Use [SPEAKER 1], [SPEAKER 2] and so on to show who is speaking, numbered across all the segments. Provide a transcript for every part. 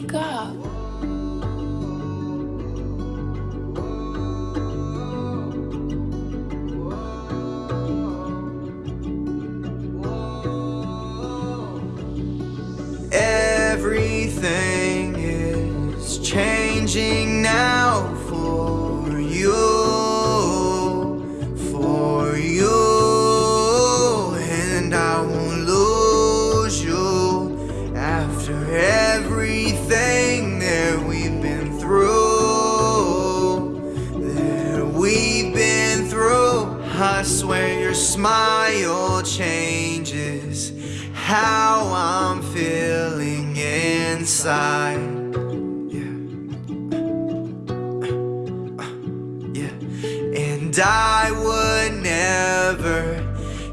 [SPEAKER 1] wake up.
[SPEAKER 2] Everything is changing now for you. we've been through. I swear your smile changes how I'm feeling inside. Yeah. Yeah. And I would never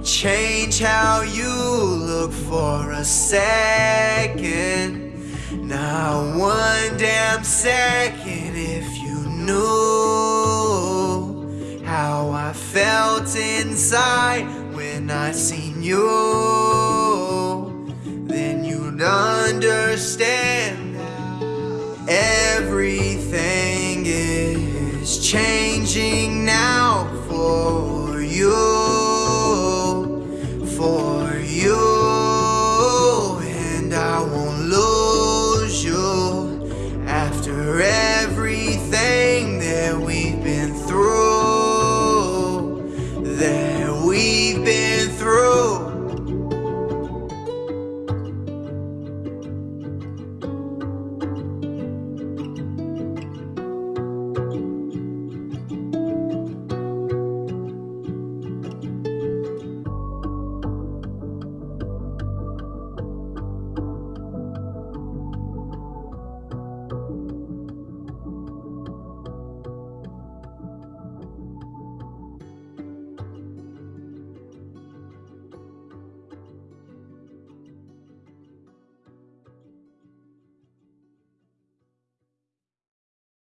[SPEAKER 2] change how you look for a second. Not one damn second if you. what's inside when I seen you. Then you'd understand everything is changing now for you. For you, and I won't lose you after every